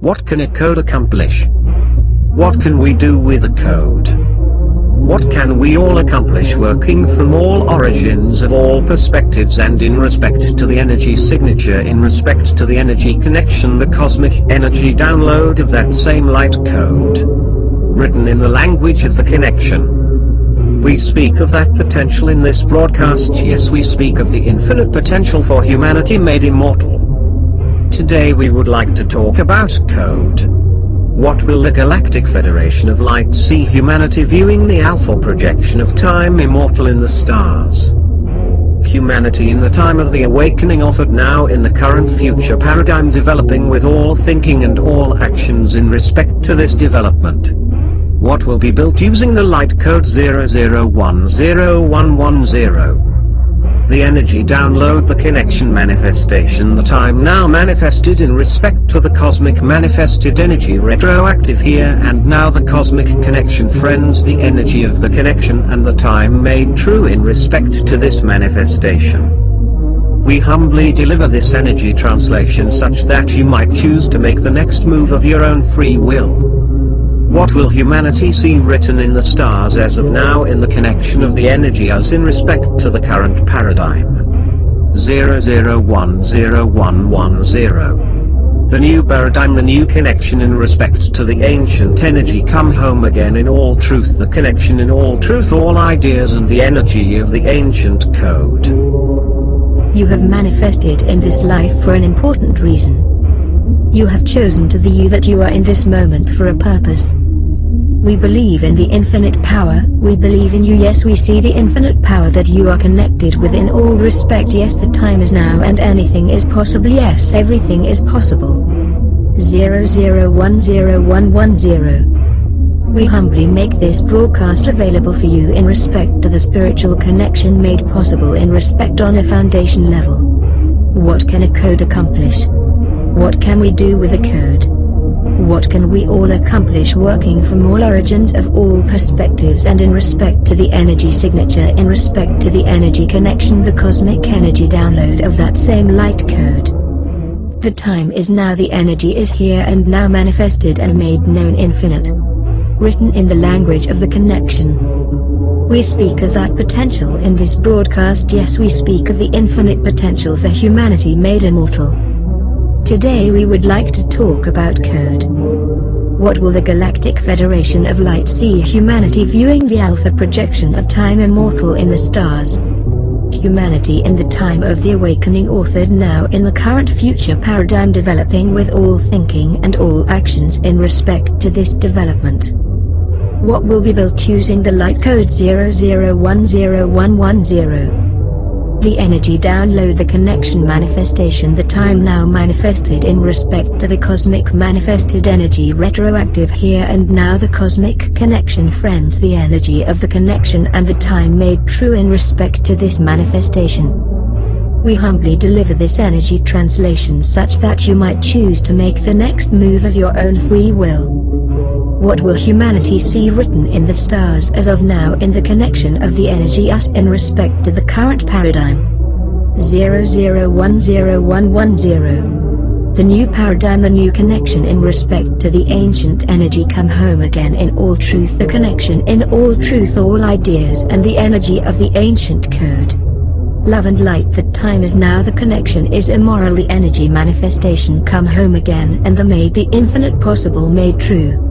What can a code accomplish? What can we do with a code? What can we all accomplish working from all origins of all perspectives and in respect to the energy signature in respect to the energy connection the cosmic energy download of that same light code? Written in the language of the connection. We speak of that potential in this broadcast yes we speak of the infinite potential for humanity made immortal. Today we would like to talk about code. What will the Galactic Federation of Light see humanity viewing the alpha projection of time immortal in the stars? Humanity in the time of the awakening offered now in the current future paradigm developing with all thinking and all actions in respect to this development. What will be built using the light code 00101110? The energy download the connection manifestation that I'm now manifested in respect to the cosmic manifested energy retroactive here and now the cosmic connection friends the energy of the connection and the time made true in respect to this manifestation. We humbly deliver this energy translation such that you might choose to make the next move of your own free will. What will humanity see written in the stars as of now in the connection of the energy as in respect to the current paradigm? 00101110. The new paradigm the new connection in respect to the ancient energy come home again in all truth the connection in all truth all ideas and the energy of the ancient code. You have manifested in this life for an important reason. You have chosen to be you that you are in this moment for a purpose. We believe in the infinite power, we believe in you yes we see the infinite power that you are connected with in all respect yes the time is now and anything is possible yes everything is possible. 0010110 We humbly make this broadcast available for you in respect to the spiritual connection made possible in respect on a foundation level. What can a code accomplish? What can we do with a code? What can we all accomplish working from all origins of all perspectives and in respect to the energy signature in respect to the energy connection the cosmic energy download of that same light code? The time is now the energy is here and now manifested and made known infinite. Written in the language of the connection. We speak of that potential in this broadcast yes we speak of the infinite potential for humanity made immortal. Today we would like to talk about code. What will the Galactic Federation of Light see humanity viewing the alpha projection of time immortal in the stars? Humanity in the time of the awakening authored now in the current future paradigm developing with all thinking and all actions in respect to this development. What will be built using the light code 0010110? The energy download the connection manifestation the time now manifested in respect to the cosmic manifested energy retroactive here and now the cosmic connection friends the energy of the connection and the time made true in respect to this manifestation. We humbly deliver this energy translation such that you might choose to make the next move of your own free will. What will humanity see written in the stars as of now in the connection of the energy us in respect to the current paradigm? 00101110 The new paradigm the new connection in respect to the ancient energy come home again in all truth the connection in all truth all ideas and the energy of the ancient code. Love and light that time is now the connection is immorally energy manifestation come home again and the made the infinite possible made true.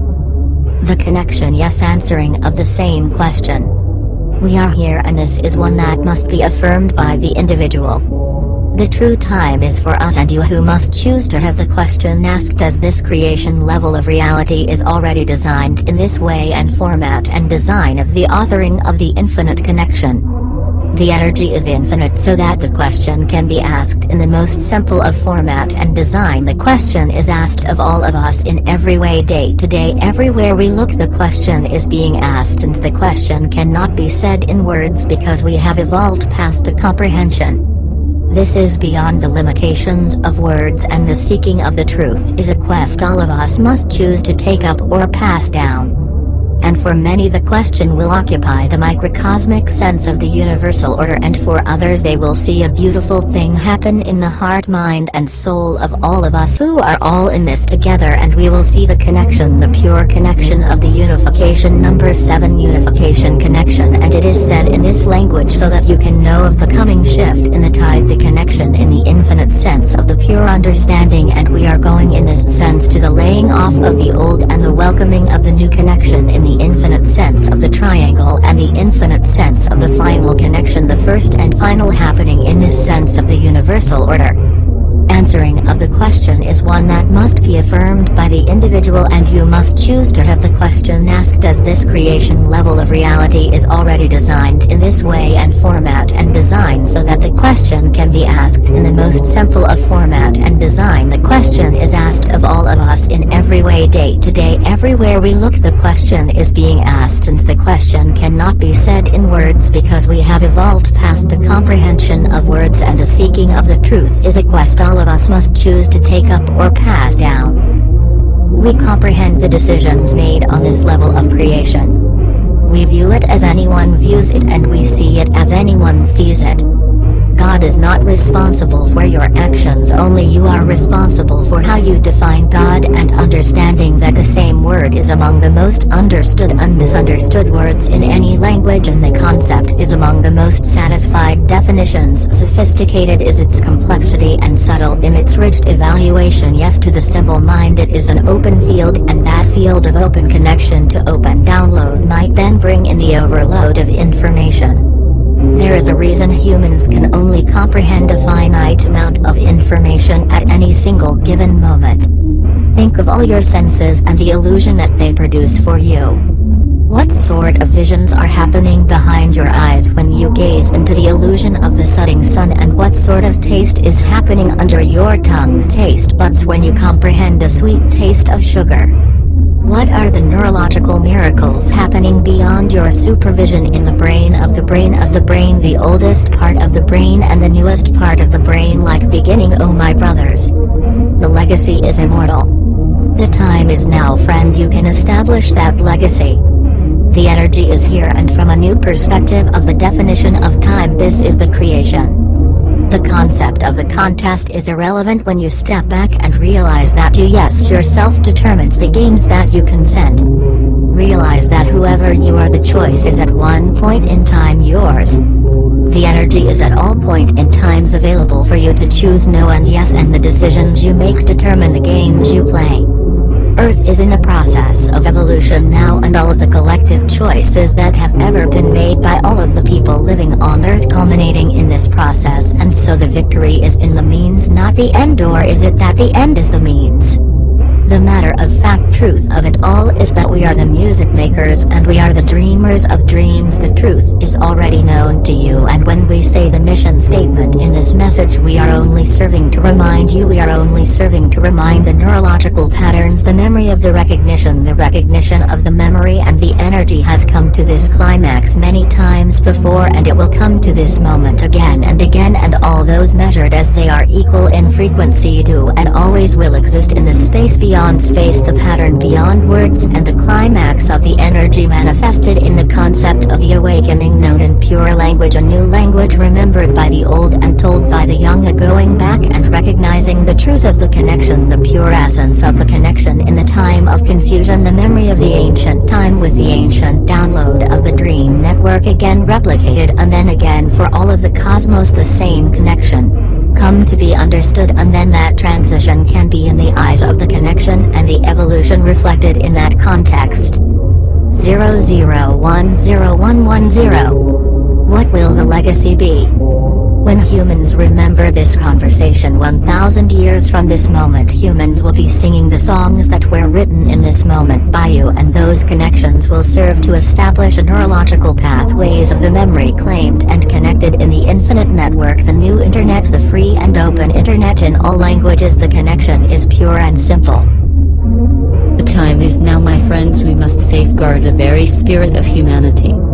The connection yes answering of the same question. We are here and this is one that must be affirmed by the individual. The true time is for us and you who must choose to have the question asked as this creation level of reality is already designed in this way and format and design of the authoring of the infinite connection. The energy is infinite so that the question can be asked in the most simple of format and design the question is asked of all of us in every way day to day everywhere we look the question is being asked and the question cannot be said in words because we have evolved past the comprehension. This is beyond the limitations of words and the seeking of the truth is a quest all of us must choose to take up or pass down. And for many the question will occupy the microcosmic sense of the universal order and for others they will see a beautiful thing happen in the heart mind and soul of all of us who are all in this together and we will see the connection the pure connection of the unification number 7 unification connection. And it is said in this language so that you can know of the coming shift in the tide the connection in the infinite sense of the pure understanding. And we are going in this sense to the laying off of the old and the welcoming of the new connection in the infinite sense of the triangle and the infinite sense of the final connection the first and final happening in this sense of the universal order answering of the question is one that must be affirmed by the individual and you must choose to have the question asked. As this creation level of reality is already designed in this way and format and design so that the question can be asked in the most simple of format and design? The question is asked of all of us in every way day to day everywhere we look. The question is being asked since the question cannot be said in words because we have evolved past the comprehension of words and the seeking of the truth is a quest all of of us must choose to take up or pass down. We comprehend the decisions made on this level of creation. We view it as anyone views it and we see it as anyone sees it. God is not responsible for your actions only you are responsible for how you define God and understanding that the same word is among the most understood and misunderstood words in any language and the concept is among the most satisfied definitions sophisticated is its complexity and subtle in its rich evaluation yes to the simple mind it is an open field and that field of open connection to open download might then bring in the overload of information. There is a reason humans can only comprehend a finite amount of information at any single given moment. Think of all your senses and the illusion that they produce for you. What sort of visions are happening behind your eyes when you gaze into the illusion of the setting sun and what sort of taste is happening under your tongue's taste buds when you comprehend the sweet taste of sugar? What are the neurological miracles happening beyond your supervision in the brain of the brain of the brain the oldest part of the brain and the newest part of the brain like beginning oh my brothers. The legacy is immortal. The time is now friend you can establish that legacy. The energy is here and from a new perspective of the definition of time this is the creation. The concept of the contest is irrelevant when you step back and realize that you yes yourself determines the games that you consent. Realize that whoever you are the choice is at one point in time yours. The energy is at all point in times available for you to choose no and yes and the decisions you make determine the games you play. Earth is in a process of evolution now and all of the collective choices that have ever been made by all of the people living on Earth culminating in this process and so the victory is in the means not the end or is it that the end is the means? The matter of fact truth of it all is that we are the music makers and we are the dreamers of dreams. The truth is already known to you and when we say the mission statement in this message we are only serving to remind you. We are only serving to remind the neurological patterns the memory of the recognition the recognition of the memory and the energy has come to this climax many times before and it will come to this moment again and again and all those measured as they are equal in frequency do and always will exist in the space beyond beyond space the pattern beyond words and the climax of the energy manifested in the concept of the awakening known in pure language a new language remembered by the old and told by the young a going back and recognizing the truth of the connection the pure essence of the connection in the time of confusion the memory of the ancient time with the ancient download of the dream network again replicated and then again for all of the cosmos the same connection come to be understood and then that transition can be in the eyes of the connection and the evolution reflected in that context. 00101110 What will the legacy be? When humans remember this conversation 1000 years from this moment humans will be singing the songs that were written in this moment by you and those connections will serve to establish a neurological pathways of the memory claimed and connected in the infinite network the new internet the free and open internet in all languages the connection is pure and simple. The time is now my friends we must safeguard the very spirit of humanity.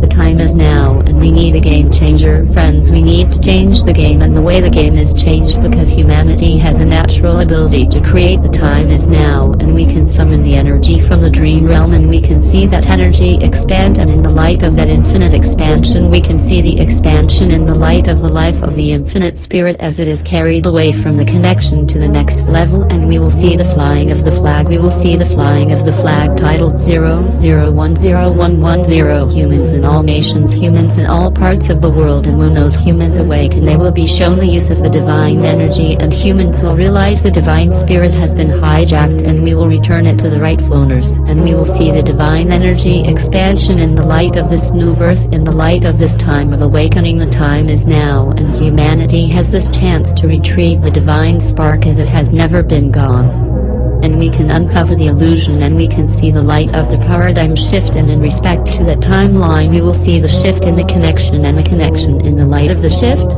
The time is now and we need a game changer. Friends we need to change the game and the way the game is changed because humanity has a natural ability to create the time is now and we can summon the energy from the dream realm and we can see that energy expand and in the light of that infinite expansion we can see the expansion in the light of the life of the infinite spirit as it is carried away from the connection to the next level and we will see the flying of the flag. We will see the flying of the flag titled 0010110 humans in all nations humans in all parts of the world and when those humans awaken they will be shown the use of the divine energy and humans will realize the divine spirit has been hijacked and we will return it to the rightful owners and we will see the divine energy expansion in the light of this new birth in the light of this time of awakening. The time is now and humanity has this chance to retrieve the divine spark as it has never been gone and we can uncover the illusion and we can see the light of the paradigm shift and in respect to that timeline we will see the shift in the connection and the connection in the light of the shift